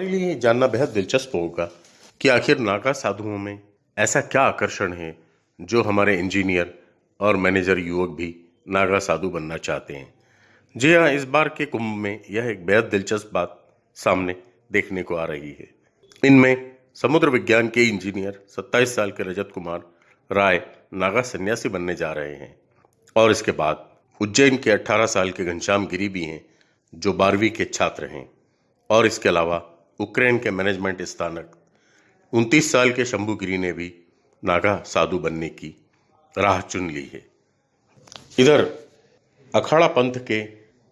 हमारे लिए जानना बेहद दिलचस्प होगा कि आखिर नागा साधुओं में ऐसा क्या आकर्षण है जो हमारे इंजीनियर और मैनेजर युवक भी नागा साधु बनना चाहते हैं। जी हाँ इस बार के कुंभ में यह एक बेहद दिलचस्प बात सामने देखने को आ रही है। इनमें समुद्र विज्ञान के इंजीनियर 27 साल के रजत कुमार राय नागा सन्यासी बनने जा रहे हैं और इसके बाद उज्जैन के 18 साल के घनश्याम गिरी भी हैं, जो बारहवीं के छात्र हैं। और इसके अलावा उक्रेन के मैनेजमेंट स्थानक। 29 साल के शंभू गिरी ने भी नागा साधु बनने की राह चुन ली है। इधर, अखाड़ा पंथ के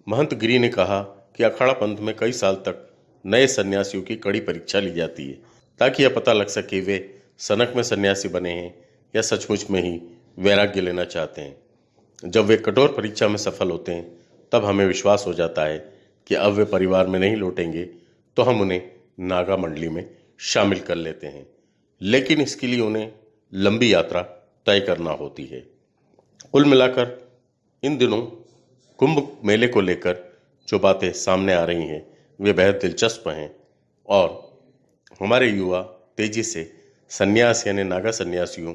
महंत गिरी ने कहा कि अखाड़ा पंथ में कई साल तक नए सन्यासियों की कड़ी परीक्षा ली जाती है, ताकि यह पता लग सके वे सनक में सन्यासी बने हैं या सचमुच में ही वैराग्य लेना चाहते हैं। जब वे कठोर परीक्षा में सफल होते हैं, तब हमें विश्वास हो जाता है कि अब वे परिवार में नहीं लौटेंगे तो हम उन्हें नागा मंडली में शामिल कर लेते हैं, लेकिन इसके लिए उन्हें लंबी यात्रा तय करना होती है। कुल मिलाकर इन दिनों कुंभ मेले को लेकर जो बातें सामने आ रही हैं, वे बेहद दिलचस्प हैं और हमारे युवा तेज़ी से संन्यास यानी नागा सन्यासियों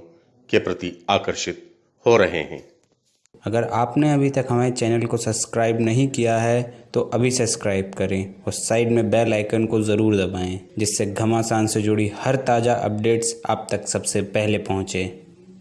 के प्रति आकर्षित हो रहे हैं। अगर आपने अभी तक हमारे चैनल को सब्सक्राइब नहीं किया है तो अभी सब्सक्राइब करें और साइड में बेल आइकन को ज़रूर दबाएँ, जिससे घमासान से जुड़ी हर ताज़ा अपडेट्स आप तक सबसे पहले पहुँचे।